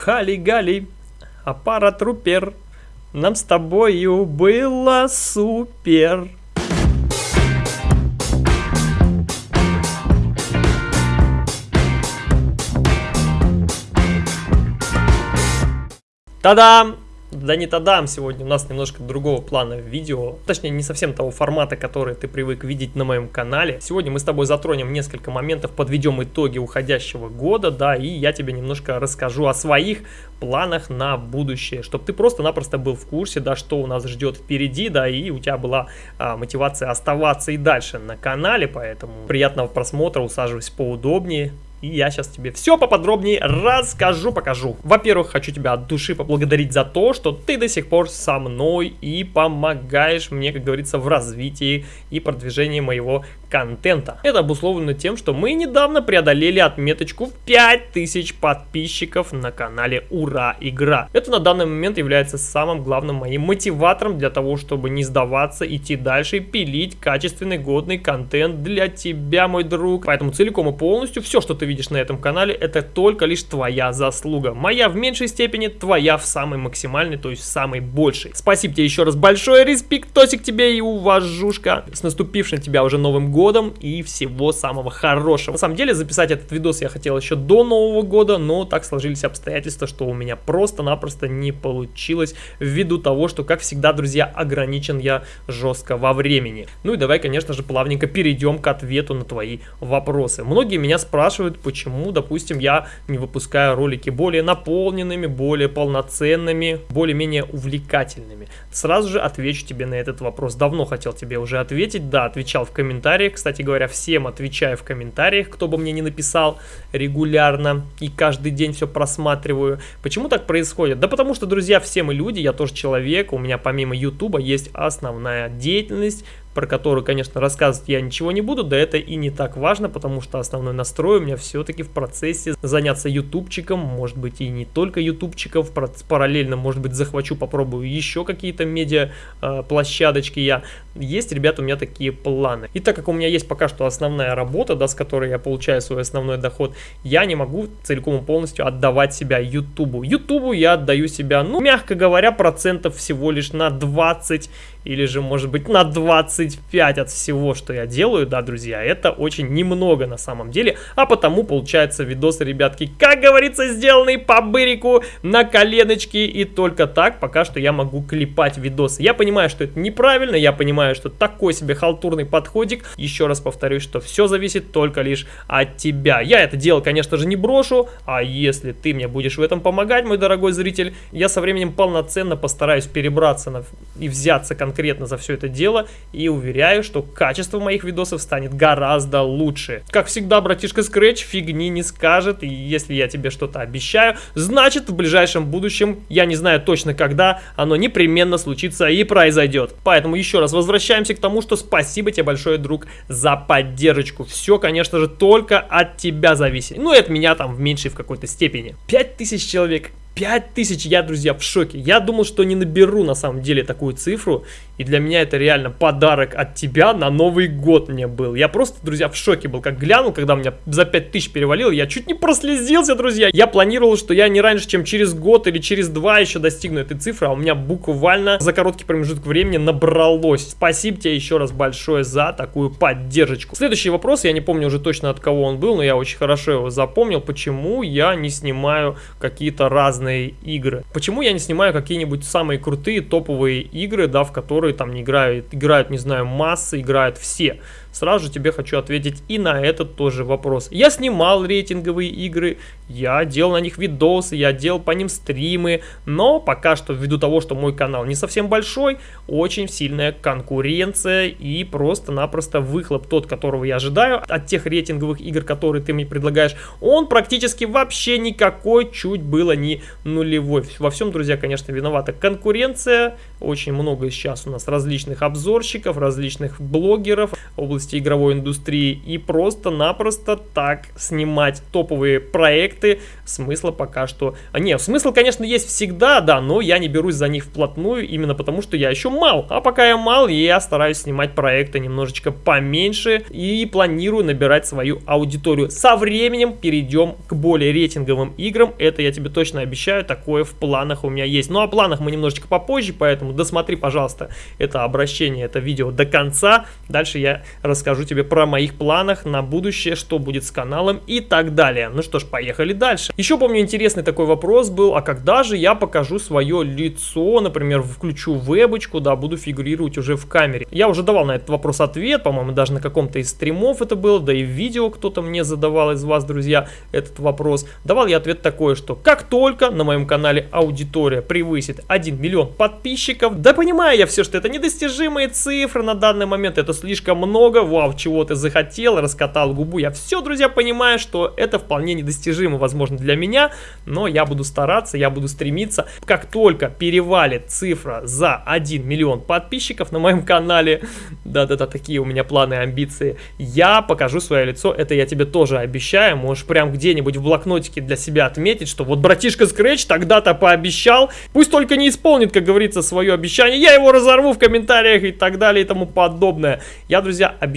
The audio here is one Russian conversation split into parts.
Хали-гали, аппаратрупер, нам с тобою было супер. Та-дам! Да не тадам, сегодня у нас немножко другого плана видео, точнее не совсем того формата, который ты привык видеть на моем канале. Сегодня мы с тобой затронем несколько моментов, подведем итоги уходящего года, да, и я тебе немножко расскажу о своих планах на будущее, чтобы ты просто-напросто был в курсе, да, что у нас ждет впереди, да, и у тебя была а, мотивация оставаться и дальше на канале, поэтому приятного просмотра, усаживайся поудобнее, и я сейчас тебе все поподробнее расскажу, покажу. Во-первых, хочу тебя от души поблагодарить за то, что ты до сих пор со мной и помогаешь мне, как говорится, в развитии и продвижении моего контента. Это обусловлено тем, что мы недавно преодолели отметочку в 5000 подписчиков на канале Ура Игра. Это на данный момент является самым главным моим мотиватором для того, чтобы не сдаваться, идти дальше и пилить качественный, годный контент для тебя, мой друг. Поэтому целиком и полностью все, что ты видишь на этом канале, это только лишь твоя заслуга. Моя в меньшей степени, твоя в самой максимальной, то есть в самой большей. Спасибо тебе еще раз большое, респектосик тебе и уважушка. С наступившим тебя уже Новым годом и всего самого хорошего. На самом деле записать этот видос я хотел еще до Нового года, но так сложились обстоятельства, что у меня просто-напросто не получилось ввиду того, что, как всегда, друзья, ограничен я жестко во времени. Ну и давай, конечно же, плавненько перейдем к ответу на твои вопросы. Многие меня спрашивают, почему, допустим, я не выпускаю ролики более наполненными, более полноценными, более-менее увлекательными. Сразу же отвечу тебе на этот вопрос. Давно хотел тебе уже ответить, да, отвечал в комментариях. Кстати говоря, всем отвечаю в комментариях, кто бы мне не написал регулярно и каждый день все просматриваю. Почему так происходит? Да потому что, друзья, все мы люди, я тоже человек, у меня помимо ютуба есть основная деятельность, про которую, конечно, рассказывать я ничего не буду, да это и не так важно, потому что основной настрой у меня все-таки в процессе заняться ютубчиком, может быть и не только ютубчиком, параллельно, может быть, захвачу, попробую еще какие-то медиа э, я. Есть, ребята, у меня такие планы. И так как у меня есть пока что основная работа, да, с которой я получаю свой основной доход, я не могу целиком и полностью отдавать себя ютубу. Ютубу я отдаю себя, ну, мягко говоря, процентов всего лишь на 20 или же, может быть, на 25 от всего, что я делаю, да, друзья, это очень немного на самом деле, а потому получается видосы, ребятки, как говорится, сделанные по бырику, на коленочке, и только так пока что я могу клепать видосы. Я понимаю, что это неправильно, я понимаю, что такой себе халтурный подходик, еще раз повторюсь, что все зависит только лишь от тебя. Я это дело, конечно же, не брошу, а если ты мне будешь в этом помогать, мой дорогой зритель, я со временем полноценно постараюсь перебраться на... и взяться конкретно за все это дело и уверяю, что качество моих видосов станет гораздо лучше. Как всегда, братишка Scratch фигни не скажет, и если я тебе что-то обещаю, значит в ближайшем будущем, я не знаю точно когда, оно непременно случится и произойдет. Поэтому еще раз возвращаемся к тому, что спасибо тебе большое, друг, за поддержку. Все, конечно же, только от тебя зависит. Ну и от меня там в меньшей в какой-то степени. 5000 человек 5000, я, друзья, в шоке. Я думал, что не наберу на самом деле такую цифру. И для меня это реально подарок от тебя на Новый год мне был. Я просто, друзья, в шоке был. Как глянул, когда у меня за 5000 перевалил, я чуть не прослезился, друзья. Я планировал, что я не раньше, чем через год или через два еще достигну этой цифры. А у меня буквально за короткий промежуток времени набралось. Спасибо тебе еще раз большое за такую поддержку. Следующий вопрос, я не помню уже точно от кого он был, но я очень хорошо его запомнил. Почему я не снимаю какие-то разные разные игры. Почему я не снимаю какие-нибудь самые крутые топовые игры, да, в которые там не играют, играют, не знаю, массы, играют все? Сразу же тебе хочу ответить и на этот тоже вопрос. Я снимал рейтинговые игры, я делал на них видосы, я делал по ним стримы, но пока что ввиду того, что мой канал не совсем большой, очень сильная конкуренция и просто-напросто выхлоп тот, которого я ожидаю от тех рейтинговых игр, которые ты мне предлагаешь, он практически вообще никакой, чуть было не нулевой. Во всем, друзья, конечно, виновата конкуренция, очень много сейчас у нас различных обзорщиков, различных блогеров, области области игровой индустрии и просто-напросто так снимать топовые проекты, смысла пока что... А, не, смысл, конечно, есть всегда, да, но я не берусь за них вплотную, именно потому что я еще мал. А пока я мал, я стараюсь снимать проекты немножечко поменьше и планирую набирать свою аудиторию. Со временем перейдем к более рейтинговым играм, это я тебе точно обещаю, такое в планах у меня есть. Ну, о планах мы немножечко попозже, поэтому досмотри, пожалуйста, это обращение, это видео до конца. Дальше я расскажу тебе про моих планах на будущее, что будет с каналом и так далее. Ну что ж, поехали дальше. Еще помню интересный такой вопрос был, а когда же я покажу свое лицо, например, включу вебочку, да, буду фигурировать уже в камере. Я уже давал на этот вопрос ответ, по-моему, даже на каком-то из стримов это было, да и в видео кто-то мне задавал из вас, друзья, этот вопрос. Давал я ответ такой, что как только на моем канале аудитория превысит 1 миллион подписчиков, да понимаю я все, что это недостижимые цифры на данный момент, это слишком много, вау, чего ты захотел, раскатал губу, я все, друзья, понимаю, что это вполне недостижимо, возможно, для меня, но я буду стараться, я буду стремиться, как только перевалит цифра за 1 миллион подписчиков на моем канале, да-да-да, такие у меня планы и амбиции, я покажу свое лицо, это я тебе тоже обещаю, можешь прям где-нибудь в блокнотике для себя отметить, что вот братишка Scratch тогда-то пообещал, пусть только не исполнит, как говорится, свое обещание, я его разорву в комментариях и так далее и тому подобное. Я, друзья, обещаю,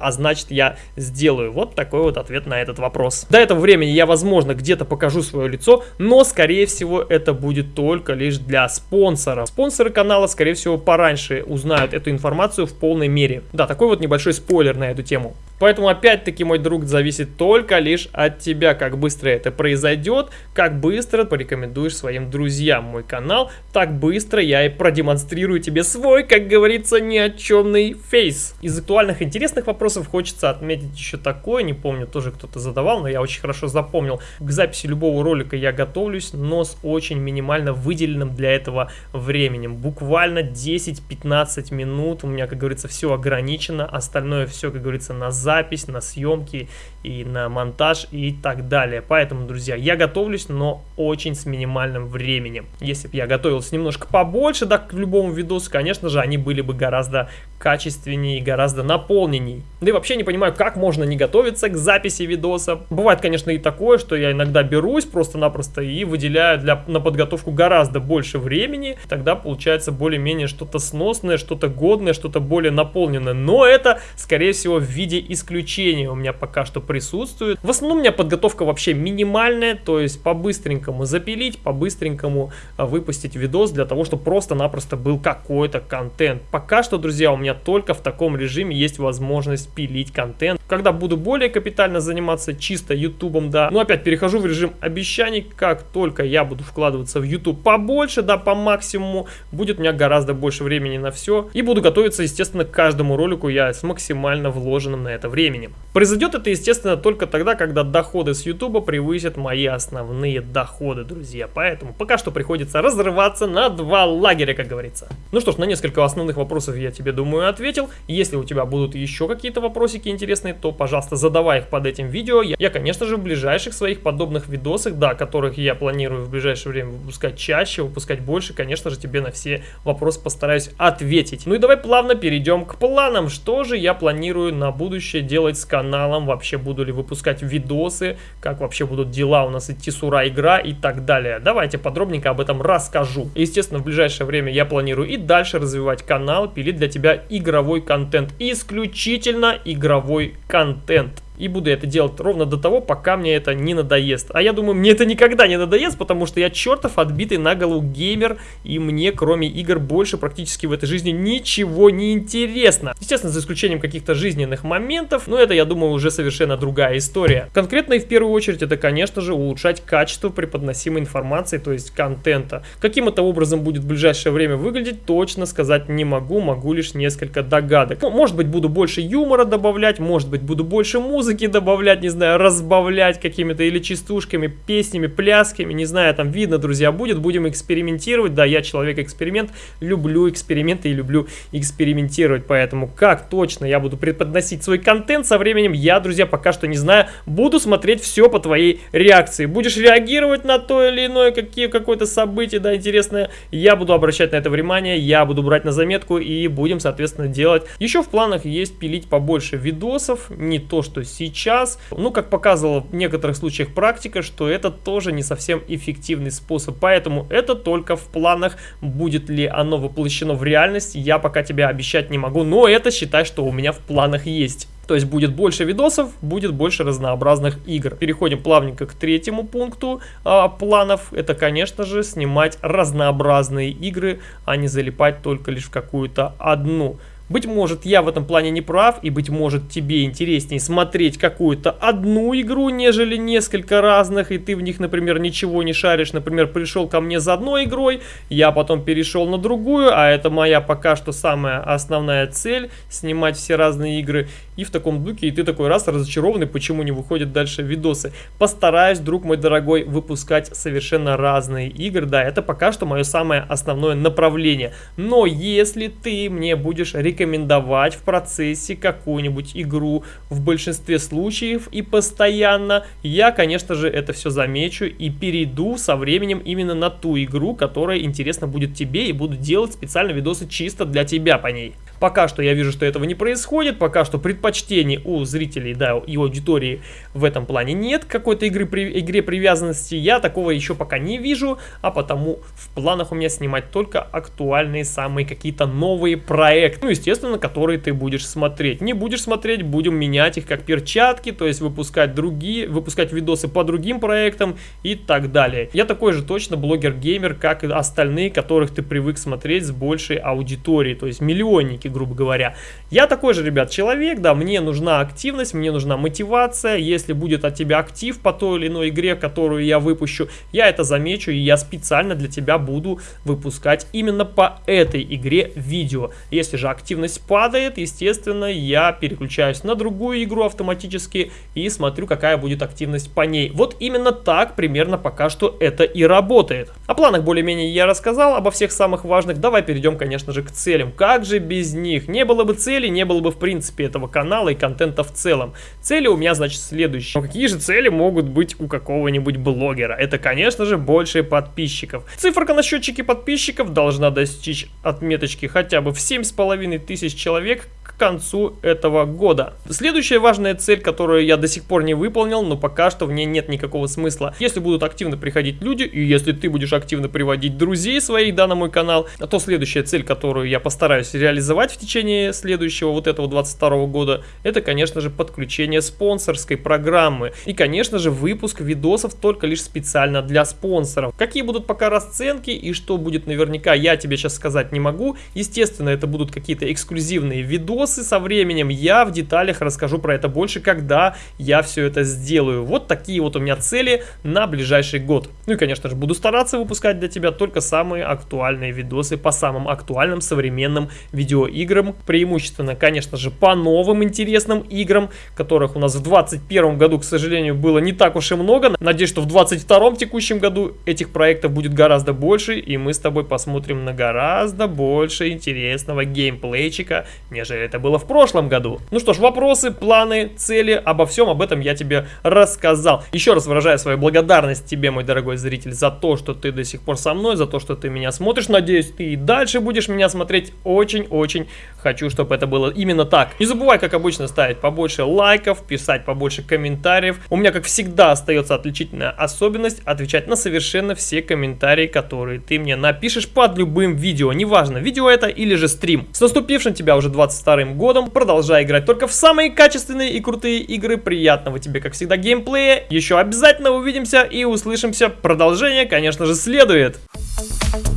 а значит я сделаю. Вот такой вот ответ на этот вопрос. До этого времени я, возможно, где-то покажу свое лицо, но, скорее всего, это будет только лишь для спонсоров. Спонсоры канала, скорее всего, пораньше узнают эту информацию в полной мере. Да, такой вот небольшой спойлер на эту тему. Поэтому опять-таки, мой друг, зависит только лишь от тебя, как быстро это произойдет, как быстро порекомендуешь своим друзьям мой канал, так быстро я и продемонстрирую тебе свой, как говорится, ни о чемный фейс. Из актуальных интересных вопросов хочется отметить еще такое, не помню, тоже кто-то задавал, но я очень хорошо запомнил. К записи любого ролика я готовлюсь, но с очень минимально выделенным для этого временем. Буквально 10-15 минут, у меня, как говорится, все ограничено, остальное все, как говорится, на запись, на съемки и на монтаж и так далее. Поэтому, друзья, я готовлюсь, но очень с минимальным временем. Если бы я готовился немножко побольше, да, к любому видосу, конечно же, они были бы гораздо качественнее и гораздо наполненней. Да и вообще не понимаю, как можно не готовиться к записи видоса. Бывает, конечно, и такое, что я иногда берусь просто-напросто и выделяю для, на подготовку гораздо больше времени. Тогда получается более-менее что-то сносное, что-то годное, что-то более наполненное. Но это, скорее всего, в виде исключения у меня пока что присутствует. В основном у меня подготовка вообще минимальная, то есть по-быстренькому запилить, по-быстренькому а, выпустить видос для того, чтобы просто-напросто был какой-то контент. Пока что, друзья, у меня только в таком режиме есть возможность пилить контент. Когда буду более капитально заниматься чисто ютубом, да, ну опять перехожу в режим обещаний, как только я буду вкладываться в YouTube побольше, да, по максимуму, будет у меня гораздо больше времени на все. И буду готовиться, естественно, к каждому ролику я с максимально вложенным на это временем. Произойдет это, естественно, только тогда, когда доходы с YouTube превысят мои основные доходы, друзья. Поэтому пока что приходится разрываться на два лагеря, как говорится. Ну что ж, на несколько основных вопросов я тебе, думаю, ответил. Если у тебя будут еще какие-то вопросики интересные, то, пожалуйста, задавай их под этим видео. Я, я конечно же, в ближайших своих подобных видосах, да, которых я планирую в ближайшее время выпускать чаще, выпускать больше, конечно же, тебе на все вопросы постараюсь ответить. Ну и давай плавно перейдем к планам. Что же я планирую на будущее делать с каналом? Вообще буду ли выпускать видосы? Как вообще будут дела у нас идти с ура игра и так далее? Давайте подробненько об этом расскажу. Естественно, в ближайшее время я планирую и дальше развивать канал, пилить для тебя игровой контент. Исключительно игровой контент. И буду это делать ровно до того, пока мне это не надоест. А я думаю, мне это никогда не надоест, потому что я чертов отбитый на голову геймер, и мне кроме игр больше практически в этой жизни ничего не интересно. Естественно, за исключением каких-то жизненных моментов, но это, я думаю, уже совершенно другая история. Конкретно и в первую очередь это, конечно же, улучшать качество преподносимой информации, то есть контента. Каким это образом будет в ближайшее время выглядеть, точно сказать не могу, могу лишь несколько догадок. Ну, может быть, буду больше юмора добавлять, может быть, буду больше музыки, музыки добавлять, не знаю, разбавлять какими-то или частушками, песнями, плясками, не знаю, там видно, друзья, будет, будем экспериментировать, да, я человек-эксперимент, люблю эксперименты и люблю экспериментировать, поэтому как точно я буду преподносить свой контент со временем, я, друзья, пока что не знаю, буду смотреть все по твоей реакции, будешь реагировать на то или иное какое-то событие, да, интересное, я буду обращать на это внимание, я буду брать на заметку и будем, соответственно, делать. Еще в планах есть пилить побольше видосов, не то, что сейчас, ну, как показывала в некоторых случаях практика, что это тоже не совсем эффективный способ, поэтому это только в планах, будет ли оно воплощено в реальность, я пока тебе обещать не могу, но это считай, что у меня в планах есть. То есть будет больше видосов, будет больше разнообразных игр. Переходим плавненько к третьему пункту а, планов. Это, конечно же, снимать разнообразные игры, а не залипать только лишь в какую-то одну. Быть может, я в этом плане не прав, и быть может, тебе интереснее смотреть какую-то одну игру, нежели несколько разных, и ты в них, например, ничего не шаришь. Например, пришел ко мне за одной игрой, я потом перешел на другую, а это моя пока что самая основная цель, снимать все разные игры. И в таком духе, и ты такой раз разочарованный, почему не выходят дальше видосы. Постараюсь, друг мой дорогой, выпускать совершенно разные игры. Да, это пока что мое самое основное направление. Но если ты мне будешь рекомендовать в процессе какую-нибудь игру в большинстве случаев и постоянно, я, конечно же, это все замечу и перейду со временем именно на ту игру, которая интересна будет тебе и буду делать специально видосы чисто для тебя по ней. Пока что я вижу, что этого не происходит, пока что предпочтений у зрителей, да, и аудитории в этом плане нет какой-то игры, при, игре привязанности, я такого еще пока не вижу, а потому в планах у меня снимать только актуальные самые какие-то новые проекты, ну, естественно, которые ты будешь смотреть. Не будешь смотреть, будем менять их как перчатки, то есть выпускать другие, выпускать видосы по другим проектам и так далее. Я такой же точно блогер-геймер, как и остальные, которых ты привык смотреть с большей аудиторией, то есть миллионники рынке, грубо говоря. Я такой же, ребят, человек, да, мне нужна активность, мне нужна мотивация. Если будет от тебя актив по той или иной игре, которую я выпущу, я это замечу, и я специально для тебя буду выпускать именно по этой игре видео. Если же активность падает, естественно, я переключаюсь на другую игру автоматически и смотрю, какая будет активность по ней. Вот именно так примерно пока что это и работает. О планах более-менее я рассказал, обо всех самых важных. Давай перейдем, конечно же, к целям. Как же без них. Не было бы цели, не было бы в принципе этого канала и контента в целом. Цели у меня, значит, следующие. Но какие же цели могут быть у какого-нибудь блогера? Это, конечно же, больше подписчиков. Циферка на счетчике подписчиков должна достичь отметочки хотя бы в 7,5 тысяч человек к концу этого года. Следующая важная цель, которую я до сих пор не выполнил, но пока что в ней нет никакого смысла. Если будут активно приходить люди, и если ты будешь активно приводить друзей своих, да, на мой канал, то следующая цель, которую я постараюсь реализовать в течение следующего вот этого 22 года, это, конечно же, подключение спонсорской программы. И, конечно же, выпуск видосов только лишь специально для спонсоров. Какие будут пока расценки и что будет наверняка, я тебе сейчас сказать не могу. Естественно, это будут какие-то эксклюзивные видосы, со временем. Я в деталях расскажу про это больше, когда я все это сделаю. Вот такие вот у меня цели на ближайший год. Ну и, конечно же, буду стараться выпускать для тебя только самые актуальные видосы по самым актуальным современным видеоиграм. Преимущественно, конечно же, по новым интересным играм, которых у нас в 2021 году, к сожалению, было не так уж и много. Надеюсь, что в 2022 текущем году этих проектов будет гораздо больше, и мы с тобой посмотрим на гораздо больше интересного геймплейчика, нежели это было в прошлом году. Ну что ж, вопросы, планы, цели, обо всем об этом я тебе рассказал. Еще раз выражаю свою благодарность тебе, мой дорогой зритель, за то, что ты до сих пор со мной, за то, что ты меня смотришь. Надеюсь, ты и дальше будешь меня смотреть. Очень-очень хочу, чтобы это было именно так. Не забывай, как обычно, ставить побольше лайков, писать побольше комментариев. У меня, как всегда, остается отличительная особенность отвечать на совершенно все комментарии, которые ты мне напишешь под любым видео. Неважно, видео это или же стрим. С наступившим тебя уже 22 вторым годом. Продолжай играть только в самые качественные и крутые игры. Приятного тебе, как всегда, геймплея. Еще обязательно увидимся и услышимся. Продолжение, конечно же, следует. Thank you